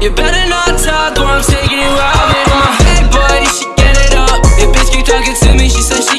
You better not talk or I'm taking you out. I'm my head, boy, She get it up. Your bitch keep talking to me, she said